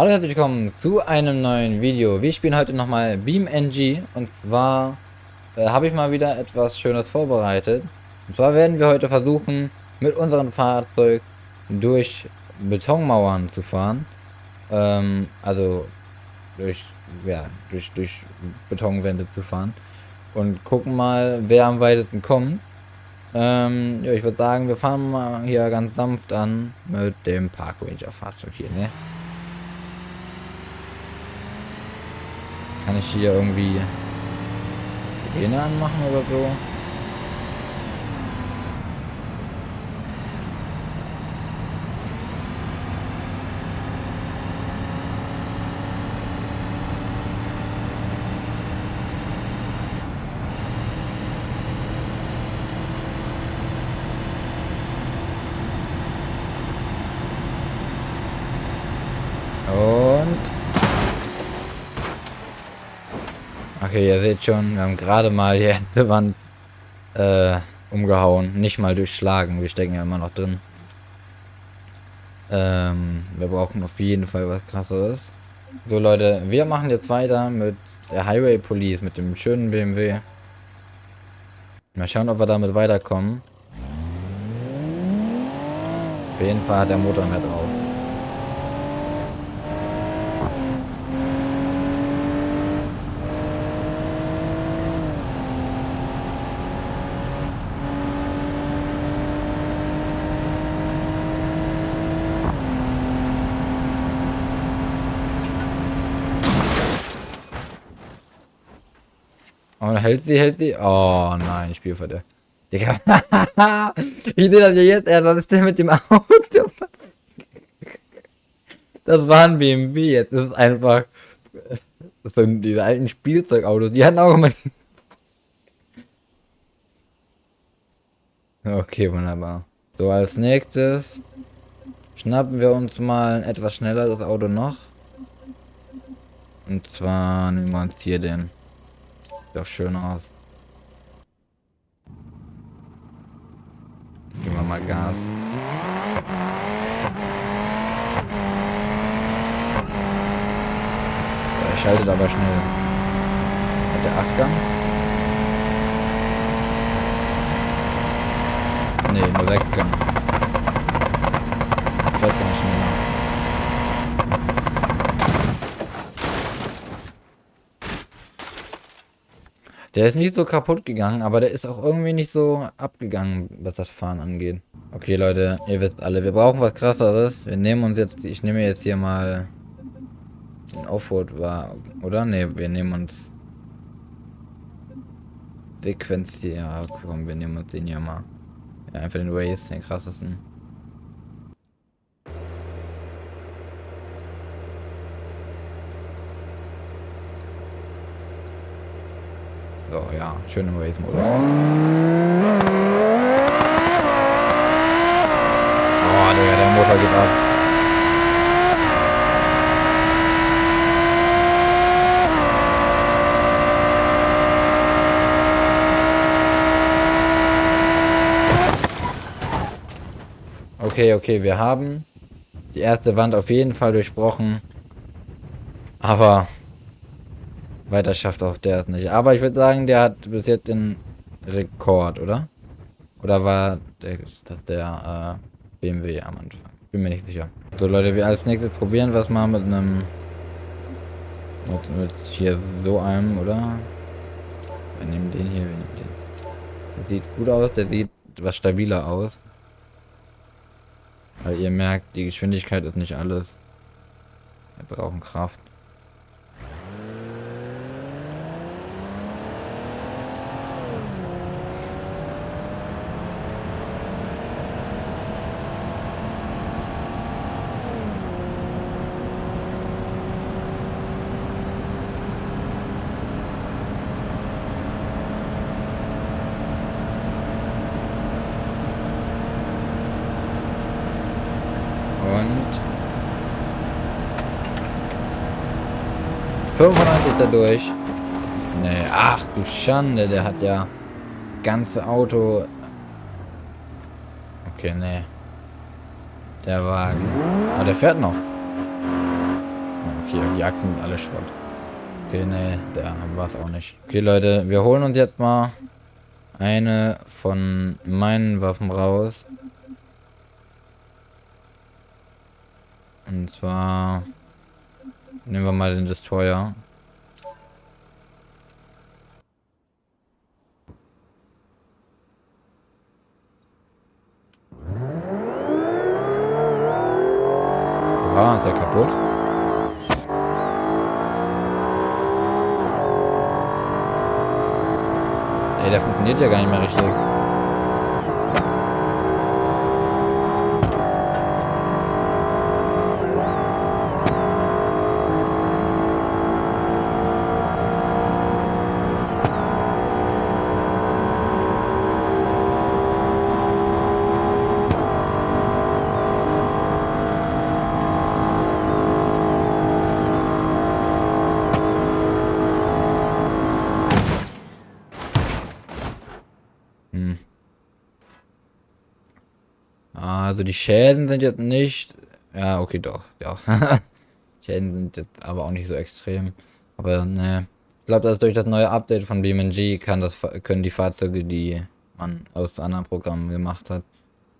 Hallo und herzlich willkommen zu einem neuen Video. Wir spielen heute nochmal Beam NG und zwar äh, habe ich mal wieder etwas Schönes vorbereitet. Und zwar werden wir heute versuchen, mit unserem Fahrzeug durch Betonmauern zu fahren. Ähm, also durch, ja, durch, durch Betonwände zu fahren. Und gucken mal, wer am weitesten kommt. Ähm, ja, ich würde sagen, wir fahren mal hier ganz sanft an mit dem Park Ranger Fahrzeug hier, ne? Kann ich hier irgendwie Sirene anmachen oder so? Und... Okay, ihr seht schon, wir haben gerade mal die Wand äh, umgehauen. Nicht mal durchschlagen, wir stecken ja immer noch drin. Ähm, wir brauchen auf jeden Fall was krasseres. So Leute, wir machen jetzt weiter mit der Highway Police, mit dem schönen BMW. Mal schauen, ob wir damit weiterkommen. Auf jeden Fall hat der Motor mehr drauf. Und hält sie, hält sie. Oh nein, Spielverderb. Digga. ich sehe das ja jetzt erst. Was ist denn mit dem Auto? Das war ein BMW. Jetzt ist es einfach. Das sind diese alten Spielzeugautos. Die hatten auch immer. Okay, wunderbar. So, als nächstes schnappen wir uns mal ein etwas schnelleres Auto noch. Und zwar nehmen wir uns hier den. Sieht auch schön aus. Geben wir mal Gas. Er schaltet aber schnell. Hat der Achtgang? Nee, nur Sechsgang. Fährt ganz schneller. Der ist nicht so kaputt gegangen, aber der ist auch irgendwie nicht so abgegangen, was das Fahren angeht. Okay, Leute, ihr wisst alle, wir brauchen was krasseres. Wir nehmen uns jetzt, ich nehme jetzt hier mal den Offroad war, oder? Ne, wir nehmen uns Sequenz hier. Komm, wir nehmen uns den hier mal. Ja, einfach den Race, den krassesten. So, ja, schön im Race-Modus. Oh, Digga, der Motor geht ab. Okay, okay, wir haben die erste Wand auf jeden Fall durchbrochen. Aber weiter schafft auch der es nicht. Aber ich würde sagen, der hat bis jetzt den Rekord, oder? Oder war der, das der äh, BMW am Anfang? Bin mir nicht sicher. So Leute, wir als nächstes probieren was mal mit einem mit, mit hier so einem, oder? Wir nehmen den hier, wir nehmen den. Der sieht gut aus, der sieht was stabiler aus. Weil ihr merkt, die Geschwindigkeit ist nicht alles. Wir brauchen Kraft. Und 95 dadurch. Nee, ach du Schande, der hat ja ganze Auto. Okay, nee. Der Wagen. Aber der fährt noch. okay, die Achsen sind alle Schrott. Okay, nee, da war es auch nicht. Okay, Leute, wir holen uns jetzt mal eine von meinen Waffen raus. Und zwar nehmen wir mal den Destroyer. Oha, der kaputt. Ey, der funktioniert ja gar nicht mehr richtig. Also die Schäden sind jetzt nicht... Ja, okay, doch. Ja. Schäden sind jetzt aber auch nicht so extrem. Aber ne. Ich glaube, dass durch das neue Update von BeamNG kann das, können die Fahrzeuge, die man aus anderen Programmen gemacht hat,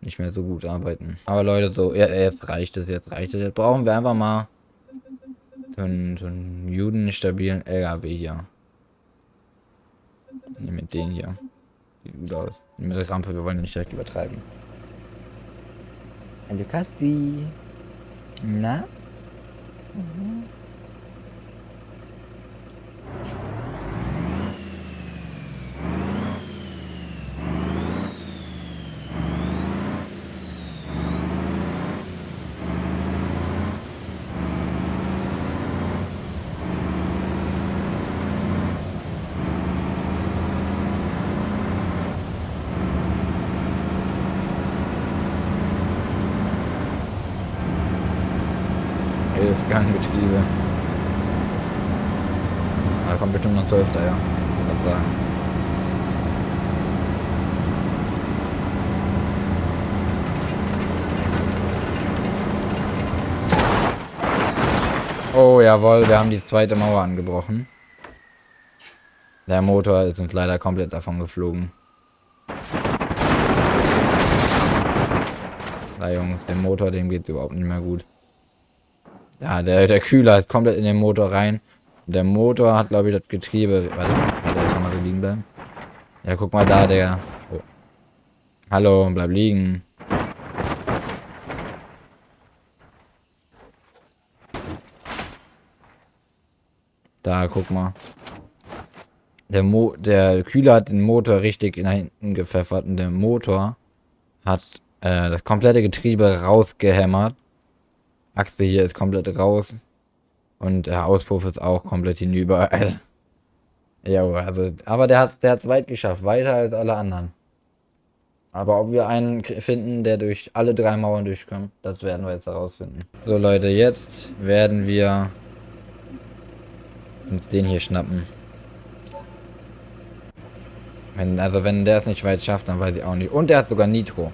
nicht mehr so gut arbeiten. Aber Leute, so, ja, jetzt reicht es, jetzt reicht es. Jetzt brauchen wir einfach mal so einen, so einen judenstabilen LKW hier. Ne, mit denen hier. Sieht gut aus. Mit der Rampe, wir wollen nicht direkt übertreiben. Hello Kasti. Nak? Mm -hmm. Gangbetriebe. Da kommt bestimmt noch 12 daher. Ich sagen. Oh, jawohl, wir haben die zweite Mauer angebrochen. Der Motor ist uns leider komplett davon geflogen. Da Jungs, dem Motor, dem geht überhaupt nicht mehr gut. Ja, der, der Kühler ist komplett in den Motor rein. Der Motor hat, glaube ich, das Getriebe. Warte, warte, kann man so liegen bleiben. Ja, guck mal da, der. Oh. Hallo, bleib liegen. Da, guck mal. Der, Mo der Kühler hat den Motor richtig nach hinten gepfeffert und der Motor hat äh, das komplette Getriebe rausgehämmert. Achse hier ist komplett raus. Und der Auspuff ist auch komplett hinüber. ja, also, aber der hat hat's weit geschafft, weiter als alle anderen. Aber ob wir einen finden, der durch alle drei Mauern durchkommt, das werden wir jetzt herausfinden. So Leute, jetzt werden wir uns den hier schnappen. Wenn, also wenn der es nicht weit schafft, dann weiß ich auch nicht. Und der hat sogar Nitro.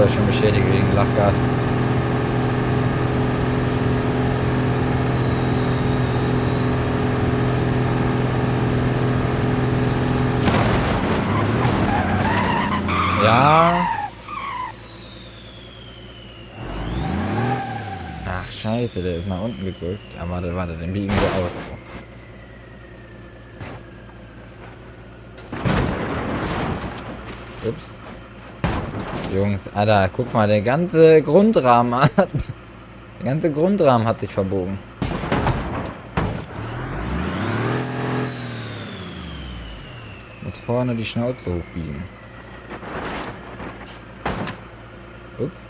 Motor ist schon beschädigt wegen Lachgas. Ja. Ach, scheiße, der ist mal unten gedrückt. Aber warte, warte, den biegen wir aus. Ups. Jungs, Alter, guck mal, der ganze Grundrahmen hat... Der ganze Grundrahmen hat sich verbogen. Muss vorne die Schnauze hochbiegen. Ups.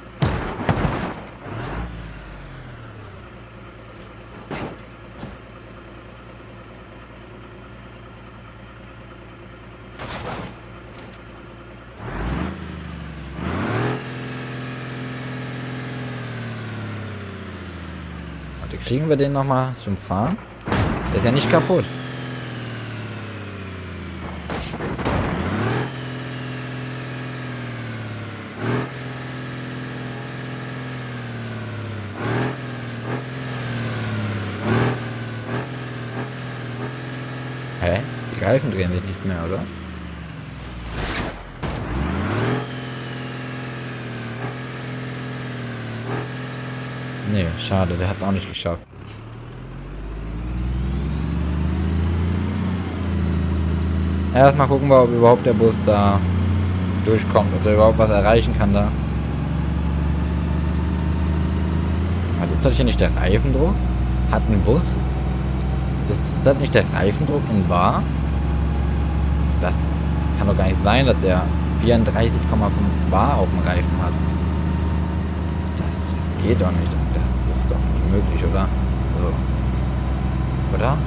Kriegen wir den nochmal zum Fahren? Der ist ja nicht kaputt. Hä? Die Reifen drehen sich nichts mehr, oder? Nee, schade, der hat es auch nicht geschafft. Erstmal gucken wir, ob überhaupt der Bus da durchkommt, ob er überhaupt was erreichen kann da. Ist das hier nicht der Reifendruck? Hat ein Bus? Ist das nicht der Reifendruck in Bar? Das kann doch gar nicht sein, dass der 34,5 Bar auf dem Reifen hat. Das geht doch nicht. Das ist doch nicht möglich, oder? So. Oder?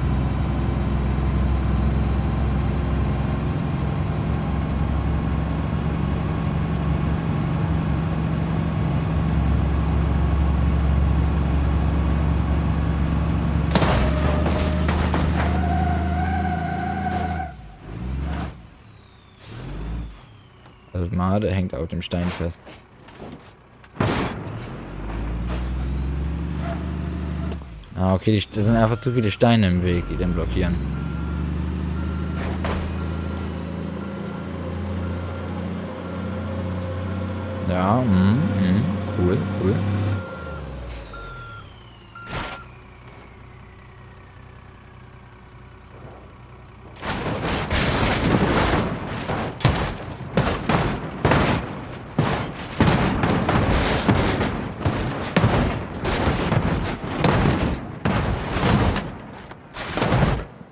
Also Made hängt auf dem Stein fest. Ah, okay, das sind einfach zu viele Steine im Weg, die den blockieren. Ja, mh, mh, cool, cool.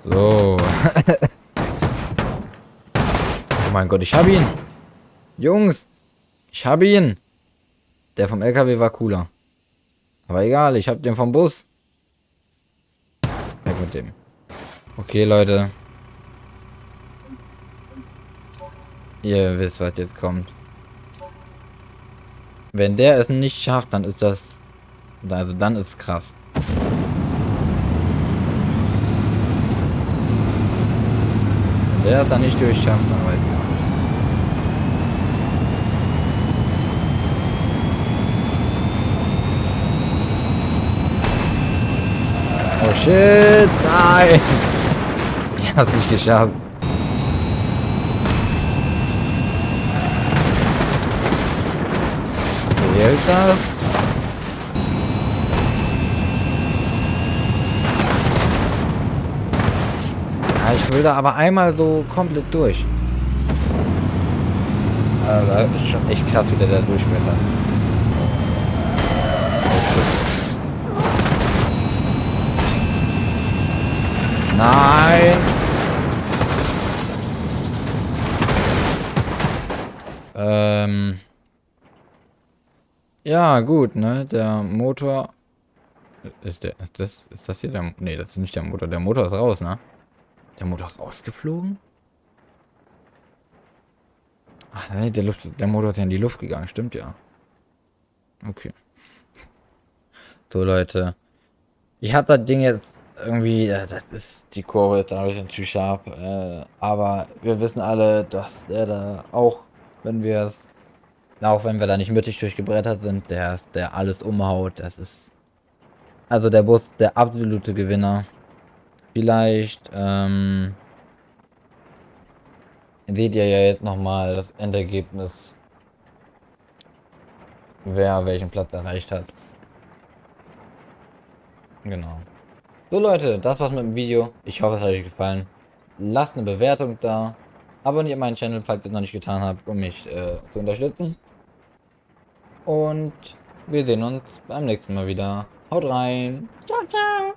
So. oh mein Gott, ich hab ihn. Jungs, ich hab ihn. Der vom LKW war cooler. Aber egal, ich hab den vom Bus. Weg mit dem. Okay, Leute. Ihr wisst, was jetzt kommt. Wenn der es nicht schafft, dann ist das... Also dann ist krass. Wenn der dann nicht durchschafft, dann weiß ich auch nicht. Oh shit, nein! Ich hab's nicht geschafft. Zählt das? Ja, ich will da aber einmal so komplett durch. Also, das ist schon echt krass, wie der da durchblättert. Nein! Ähm. Ja, gut, ne? Der Motor. Ist der. Ist das, ist das hier der. Ne, das ist nicht der Motor. Der Motor ist raus, ne? Der Motor ist rausgeflogen? Ach nee, der, Luft, der Motor ist ja in die Luft gegangen, stimmt ja. Okay. So, Leute. Ich habe das Ding jetzt irgendwie, äh, das ist die Kurve ist ein bisschen zu scharf, äh, aber wir wissen alle, dass der da auch, wenn wir es, auch wenn wir da nicht mittig durchgebrettert sind, der ist, der alles umhaut, das ist, also der Bus, der absolute Gewinner. Vielleicht, ähm, seht ihr ja jetzt nochmal das Endergebnis, wer welchen Platz erreicht hat. Genau. So Leute, das war's mit dem Video. Ich hoffe, es hat euch gefallen. Lasst eine Bewertung da. Abonniert meinen Channel, falls ihr es noch nicht getan habt, um mich äh, zu unterstützen. Und wir sehen uns beim nächsten Mal wieder. Haut rein. Ciao, ciao.